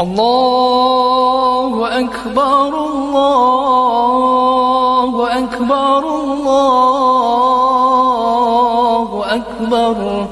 الله أكبر الله أكبر الله أكبر